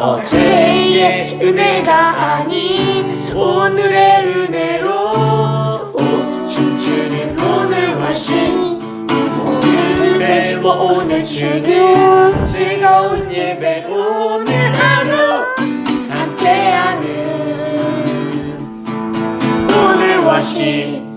어제의 은혜가 아닌 오늘의 은혜로 오, 춤추는 오늘과 신 오늘 예배와 오늘 주는 즐거운 예배 오늘 하루 함께하는 오늘와 신.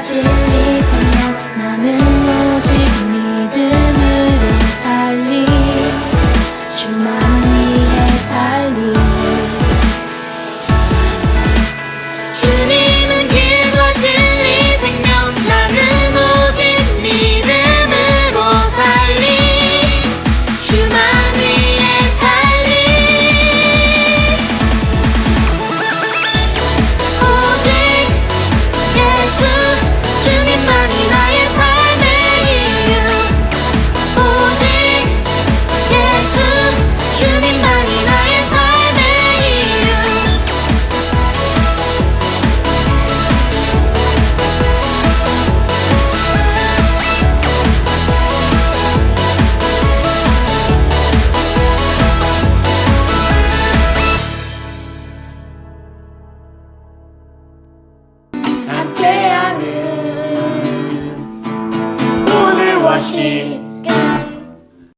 진리 것이